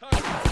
Target.